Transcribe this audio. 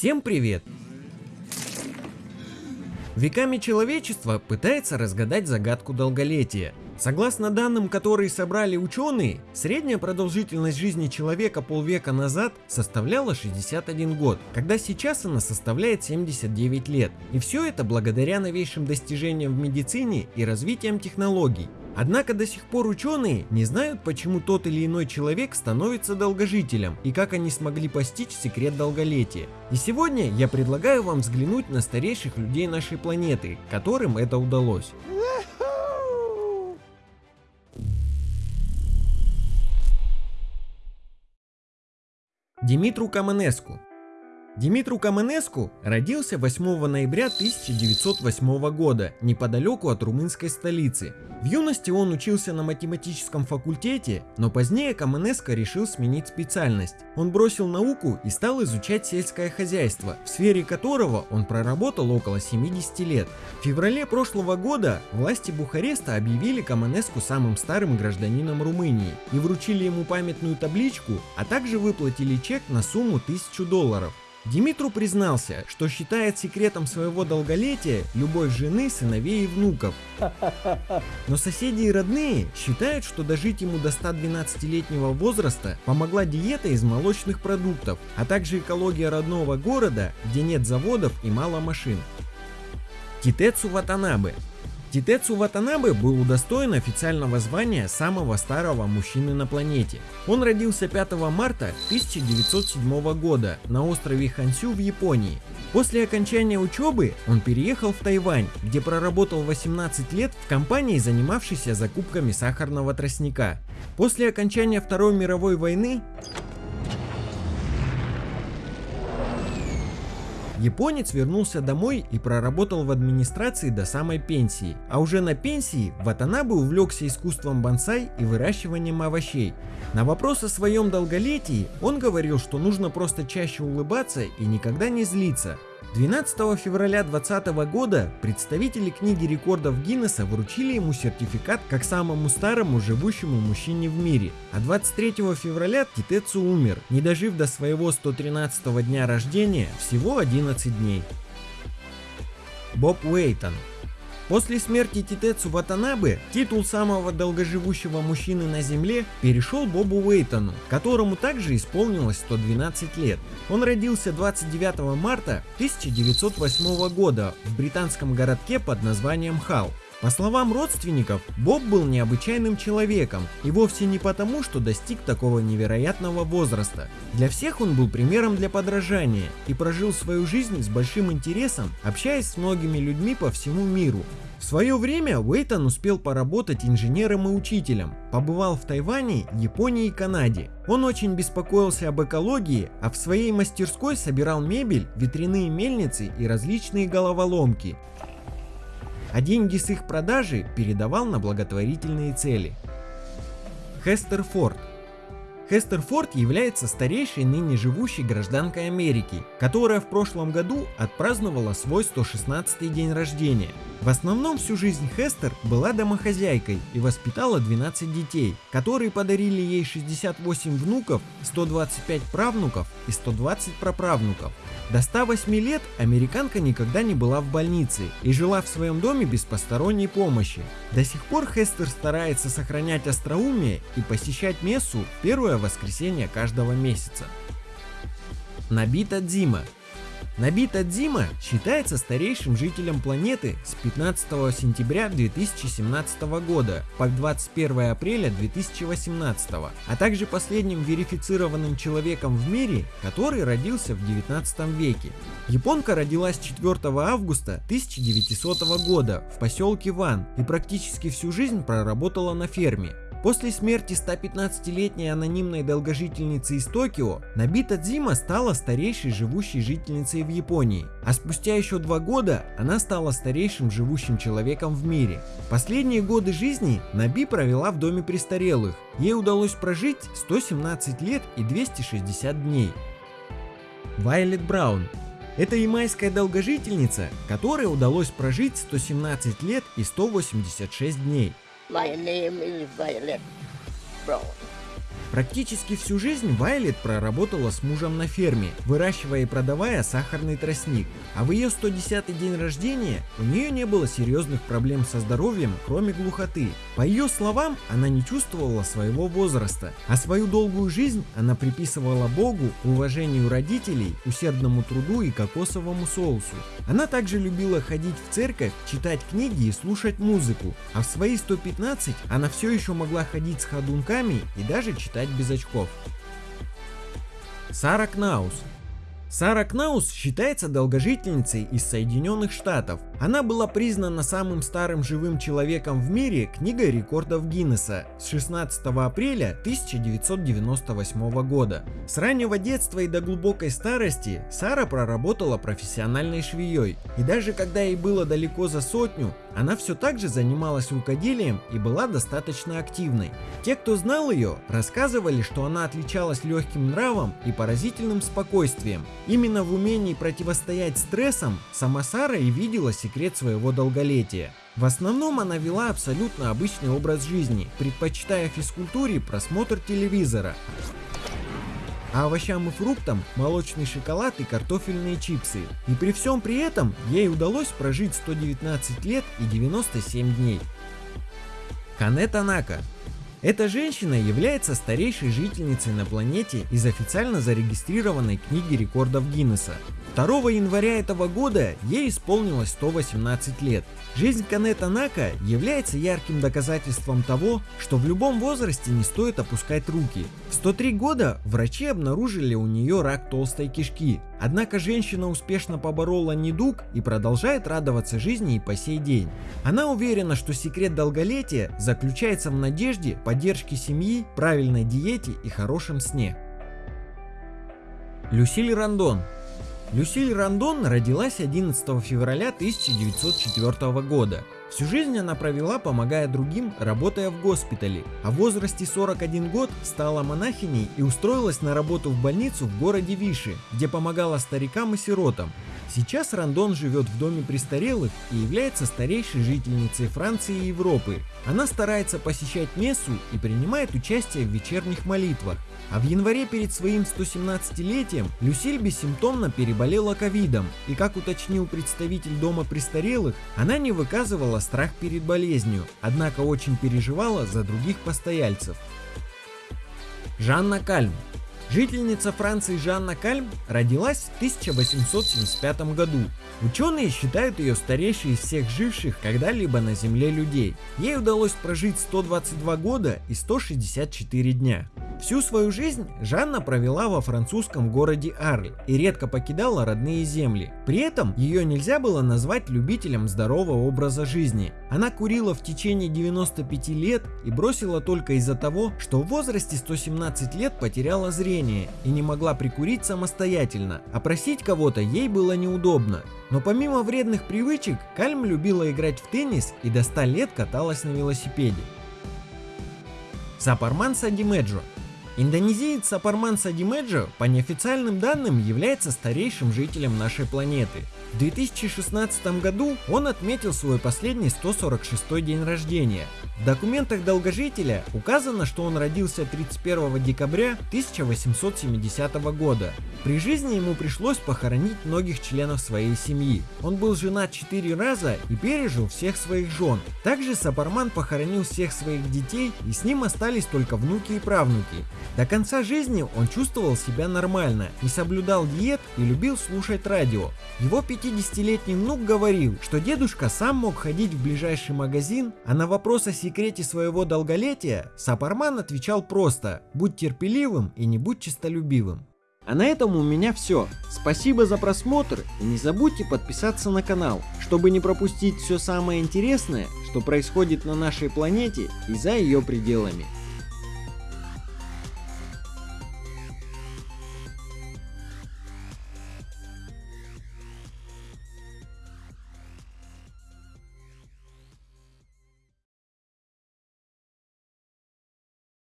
Всем привет! Веками человечество пытается разгадать загадку долголетия. Согласно данным, которые собрали ученые, средняя продолжительность жизни человека полвека назад составляла 61 год, когда сейчас она составляет 79 лет. И все это благодаря новейшим достижениям в медицине и развитием технологий. Однако до сих пор ученые не знают, почему тот или иной человек становится долгожителем и как они смогли постичь секрет долголетия. И сегодня я предлагаю вам взглянуть на старейших людей нашей планеты, которым это удалось. Димитру Каменеску Димитру Каменеску родился 8 ноября 1908 года неподалеку от румынской столицы. В юности он учился на математическом факультете, но позднее Каменеско решил сменить специальность. Он бросил науку и стал изучать сельское хозяйство, в сфере которого он проработал около 70 лет. В феврале прошлого года власти Бухареста объявили Каменеску самым старым гражданином Румынии и вручили ему памятную табличку, а также выплатили чек на сумму 1000 долларов. Димитру признался, что считает секретом своего долголетия любовь жены, сыновей и внуков. Но соседи и родные считают, что дожить ему до 112-летнего возраста помогла диета из молочных продуктов, а также экология родного города, где нет заводов и мало машин. Титецу Ватанабе Титецу Ватанабе был удостоен официального звания самого старого мужчины на планете. Он родился 5 марта 1907 года на острове Хансю в Японии. После окончания учебы он переехал в Тайвань, где проработал 18 лет в компании, занимавшейся закупками сахарного тростника. После окончания Второй мировой войны Японец вернулся домой и проработал в администрации до самой пенсии, а уже на пенсии Ватанабе увлекся искусством бонсай и выращиванием овощей. На вопрос о своем долголетии он говорил, что нужно просто чаще улыбаться и никогда не злиться, 12 февраля 2020 года представители книги рекордов Гиннесса вручили ему сертификат как самому старому живущему мужчине в мире, а 23 февраля Титецу умер, не дожив до своего 113 дня рождения всего 11 дней. Боб Уэйтон После смерти Титецу Ватанабе титул самого долгоживущего мужчины на Земле перешел Бобу Уэйтону, которому также исполнилось 112 лет. Он родился 29 марта 1908 года в британском городке под названием Халл. По словам родственников, Боб был необычайным человеком, и вовсе не потому, что достиг такого невероятного возраста. Для всех он был примером для подражания и прожил свою жизнь с большим интересом, общаясь с многими людьми по всему миру. В свое время Уэйтон успел поработать инженером и учителем, побывал в Тайване, Японии и Канаде. Он очень беспокоился об экологии, а в своей мастерской собирал мебель, ветряные мельницы и различные головоломки а деньги с их продажи передавал на благотворительные цели. Хестер Форд Хестер Форд является старейшей ныне живущей гражданкой Америки, которая в прошлом году отпраздновала свой 116 день рождения. В основном всю жизнь Хестер была домохозяйкой и воспитала 12 детей, которые подарили ей 68 внуков, 125 правнуков и 120 праправнуков. До 108 лет американка никогда не была в больнице и жила в своем доме без посторонней помощи. До сих пор Хестер старается сохранять остроумие и посещать мессу первое воскресенье каждого месяца. Набита Дзима Набита Дзима считается старейшим жителем планеты с 15 сентября 2017 года по 21 апреля 2018, а также последним верифицированным человеком в мире, который родился в 19 веке. Японка родилась 4 августа 1900 года в поселке Ван и практически всю жизнь проработала на ферме. После смерти 115-летней анонимной долгожительницы из Токио, Набита Дзима стала старейшей живущей жительницей в Японии, а спустя еще два года она стала старейшим живущим человеком в мире. Последние годы жизни Наби провела в доме престарелых, ей удалось прожить 117 лет и 260 дней. Вайлет Браун это ямайская долгожительница, которой удалось прожить 117 лет и 186 дней. My name is Violet Brown. Практически всю жизнь Вайлет проработала с мужем на ферме, выращивая и продавая сахарный тростник. А в ее 110 день рождения у нее не было серьезных проблем со здоровьем, кроме глухоты. По ее словам, она не чувствовала своего возраста, а свою долгую жизнь она приписывала Богу, уважению родителей, усердному труду и кокосовому соусу. Она также любила ходить в церковь, читать книги и слушать музыку, а в свои 115 она все еще могла ходить с ходунками и даже читать без очков. Сара Кнаус Сара Кнаус считается долгожительницей из Соединенных Штатов. Она была признана самым старым живым человеком в мире книгой рекордов Гиннесса с 16 апреля 1998 года. С раннего детства и до глубокой старости Сара проработала профессиональной швеей. И даже когда ей было далеко за сотню, она все так же занималась рукоделием и была достаточно активной. Те, кто знал ее, рассказывали, что она отличалась легким нравом и поразительным спокойствием. Именно в умении противостоять стрессам сама Сара и видела секрет своего долголетия. В основном она вела абсолютно обычный образ жизни, предпочитая физкультуре просмотр телевизора а овощам и фруктам молочный шоколад и картофельные чипсы. И при всем при этом ей удалось прожить 119 лет и 97 дней. Кане Танака эта женщина является старейшей жительницей на планете из официально зарегистрированной книги рекордов Гиннесса. 2 января этого года ей исполнилось 118 лет. Жизнь Кане Танака является ярким доказательством того, что в любом возрасте не стоит опускать руки. В 103 года врачи обнаружили у нее рак толстой кишки, однако женщина успешно поборола недуг и продолжает радоваться жизни и по сей день. Она уверена, что секрет долголетия заключается в надежде, поддержке семьи, правильной диете и хорошем сне. Люсиль Рандон Люсиль Рандон родилась 11 февраля 1904 года. Всю жизнь она провела, помогая другим, работая в госпитале, а в возрасте 41 год стала монахиней и устроилась на работу в больницу в городе Виши, где помогала старикам и сиротам. Сейчас Рандон живет в доме престарелых и является старейшей жительницей Франции и Европы. Она старается посещать мессу и принимает участие в вечерних молитвах. А в январе перед своим 117-летием Люсиль бессимптомно переболела ковидом, и как уточнил представитель дома престарелых, она не выказывала страх перед болезнью, однако очень переживала за других постояльцев. Жанна Кальм Жительница Франции Жанна Кальм родилась в 1875 году. Ученые считают ее старейшей из всех живших когда-либо на Земле людей. Ей удалось прожить 122 года и 164 дня. Всю свою жизнь Жанна провела во французском городе Арль и редко покидала родные земли. При этом ее нельзя было назвать любителем здорового образа жизни. Она курила в течение 95 лет и бросила только из-за того, что в возрасте 117 лет потеряла зрение и не могла прикурить самостоятельно, а просить кого-то ей было неудобно. Но помимо вредных привычек, Кальм любила играть в теннис и до 100 лет каталась на велосипеде. Сапарман Садимеджо Индонезиец Сапарман Садимеджо по неофициальным данным является старейшим жителем нашей планеты. В 2016 году он отметил свой последний 146 день рождения. В документах долгожителя указано, что он родился 31 декабря 1870 года. При жизни ему пришлось похоронить многих членов своей семьи. Он был женат 4 раза и пережил всех своих жен. Также Сапарман похоронил всех своих детей и с ним остались только внуки и правнуки. До конца жизни он чувствовал себя нормально, не соблюдал диет и любил слушать радио. Его 50-летний внук говорил, что дедушка сам мог ходить в ближайший магазин, а на вопрос о секрете своего долголетия Сапарман отвечал просто «Будь терпеливым и не будь честолюбивым». А на этом у меня все. Спасибо за просмотр и не забудьте подписаться на канал, чтобы не пропустить все самое интересное, что происходит на нашей планете и за ее пределами.